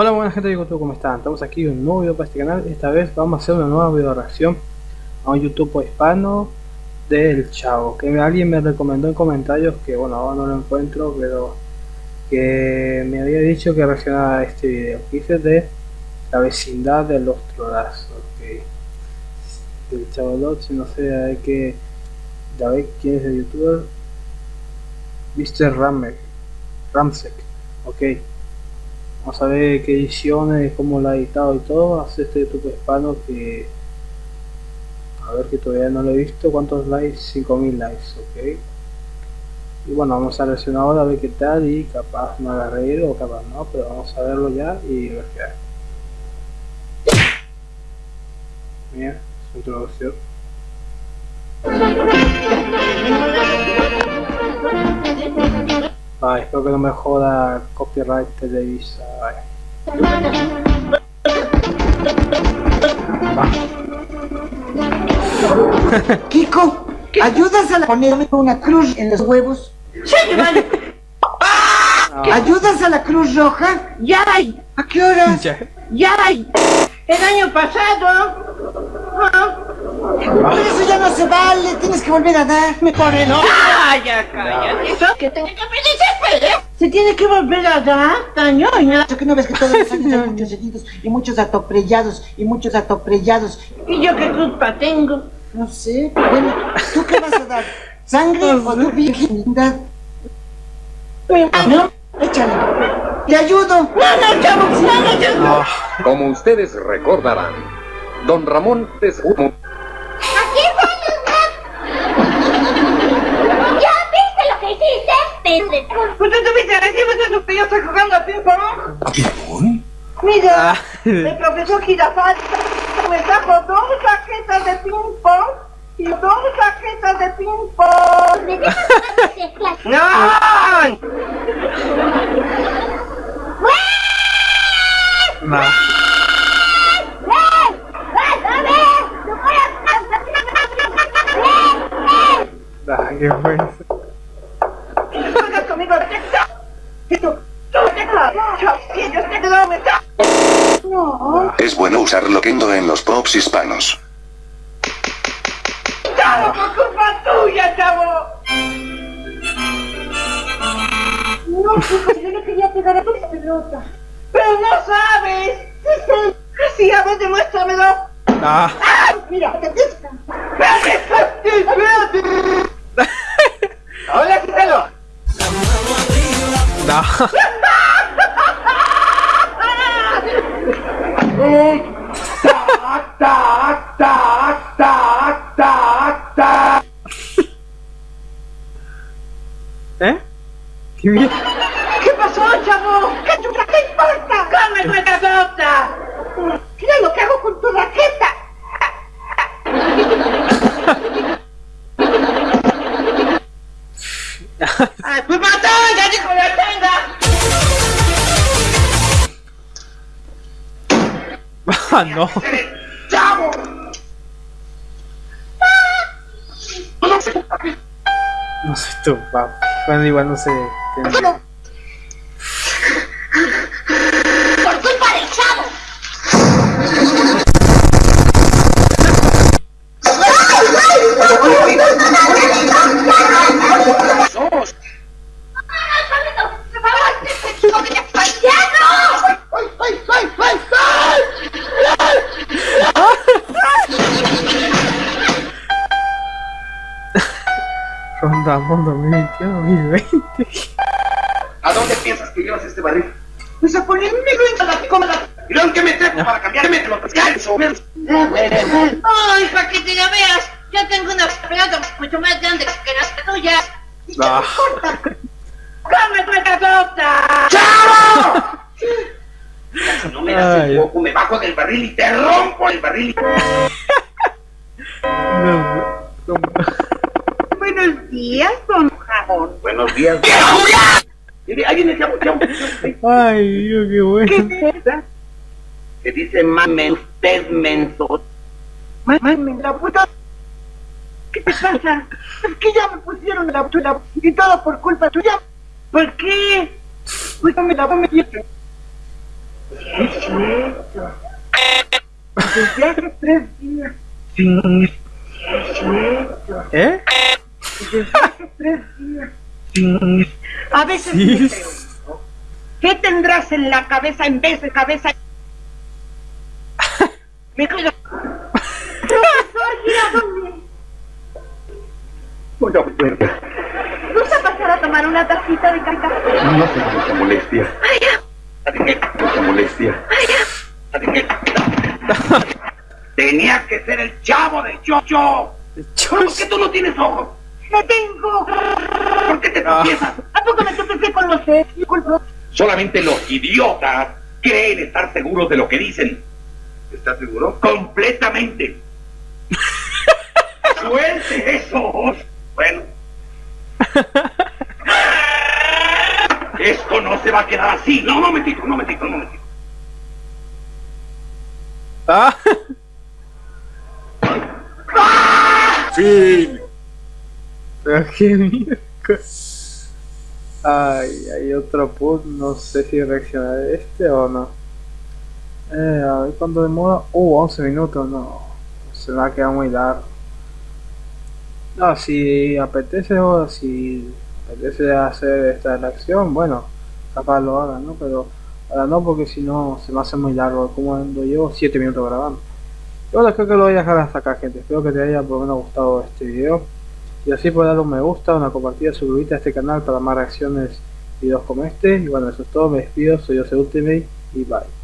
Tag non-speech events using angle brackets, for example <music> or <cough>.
Hola buena gente de YouTube, ¿cómo están? Estamos aquí en un nuevo video para este canal Esta vez vamos a hacer una nueva video reacción A un YouTube hispano Del Chavo Que alguien me recomendó en comentarios Que bueno, ahora no lo encuentro Pero que me había dicho que reaccionara a este video Dice de la vecindad de los trolazos okay. Del Chavo si no sé de qué David, quién es el youtuber Mr. Ramek Ramsek Ok Vamos a ver qué ediciones, cómo la ha editado y todo. Hace este YouTube hispano que... A ver que todavía no lo he visto. ¿Cuántos likes? 5000 likes, ok. Y bueno, vamos a reaccionar ahora a ver qué tal y capaz no haga reír o capaz no, pero vamos a verlo ya y ver qué hay. Mira, su introducción. Ay, espero que no me joda copyright Televisa. <laughs> Kiko, ¿ayudas a la ponerme una cruz en los huevos? ¡Sí, vale! <laughs> ¿Ayudas a la Cruz Roja? ¡Ya! ¿A qué horas? <laughs> ¡Ya! El año pasado pero eso ya no se vale, tienes que volver a dar. Me pone no. Calla, calla. Eso que tengo que pedir Se tiene que volver a dar, tañoña. ¿Eso que no ves que todos los años hay muchos heridos y muchos atoprellados y muchos atoprellados? ¿Y yo qué culpa tengo? No sé. Bueno, ¿tú qué vas a dar? ¿Sangre <laughs> o tu virginidad? ¿No? Échale. ¡Te ayudo! ¡No, no, chavo! ¡No, no, chavo! Como ustedes recordarán, Don Ramón es un... ¡Aquí están los ¿Ya viste lo que hiciste? Pendejo. ¿Usted tuviste de que yo estoy jugando a ping-pong? ¿A ping-pong? Mira, el profesor Girafal me trajo dos raquetas de ping-pong y dos raquetas de ping-pong. ¿Me dejas ¡No! No. Ah, Es bueno usar loquendo en los pops hispanos. ¡Chavo, por culpa tuya, chavo! No, chicos, yo le quería pegar a tu pelota. ¡Pero no sabes! Sí, a ver, demuéstramelo. Ah. ¡Ah! Mira, te. ¡Espérate, espérate! ¿Eh? ¿Qué bien? ¿Qué pasó, chavo? ¿Qué chucha te importa? ¡Come nuestra torta! Mira lo que hago con tu raqueta. No. ¡Chavo! No sé tú, papá. Bueno, igual no sé. qué- Mundo 2021-2020. ¿A dónde piensas que llevas este barril? Pues a ponerme en la cómoda. ¿Y dónde que me trepo para cambiarme de los pescados? Ay, para que te la veas, yo tengo una pelota mucho más grande que las tuyas. Ah. ¡Come nuestra torta! Si no me das Ay. el poco, me bajo del barril y te rompo el barril. <laughs> No, no. Buenos días, don. Buenos días. Mire, chavo. Ay, Dios, qué bueno. ¿Qué es? Que dice mame usted, menso. Mami, la puta. ¿Qué te pasa? Es que ya me pusieron la puta y todo por culpa tuya. ¿Por qué? Pues me la metiste. cierto. Desde hace tres días. Sí. ¿Eh? Desde hace tres días. Sí. A veces me pregunto, ¿qué tendrás en la cabeza en vez de cabeza? Me cuido. Profesor Girardone, Una puerta. ¿gusta pasar a tomar una tacita de café? No se mucha molestia. Mucha molestia. Tenía que ser el chavo de Chocho. ¿Por qué tú no tienes ojos? ¡No tengo! ¿Por qué te tropiezas? ¿A poco me tropecé con los? Disculpa. Solamente los idiotas creen estar seguros de lo que dicen. ¿Estás seguro? Completamente. <laughs> ¡Suelte eso! Bueno. Esto no se va a quedar así. No, un momentito, un momentito, un momentito. Ah, Fin. Pero qué <laughs> mierda. Ay, hay otro put, no sé si reaccionar este o no. Eh, a ver cuánto demora. Uh, 11 minutos, no. Se me va a quedar muy largo. No, si apetece o si apetece hacer esta reacción, bueno, capaz lo haga, ¿no? Pero ahora no, porque si no se me hace muy largo. Como ando llevo 7 minutos grabando. Y bueno, creo que lo voy a dejar hasta acá, gente. Espero que te haya por lo menos gustado este video. Y así puedes dar un me gusta, una compartida, suscribirte a este canal para más reacciones, videos como este. Y bueno, eso es todo. Me despido. Soy Jose Ultimate y bye.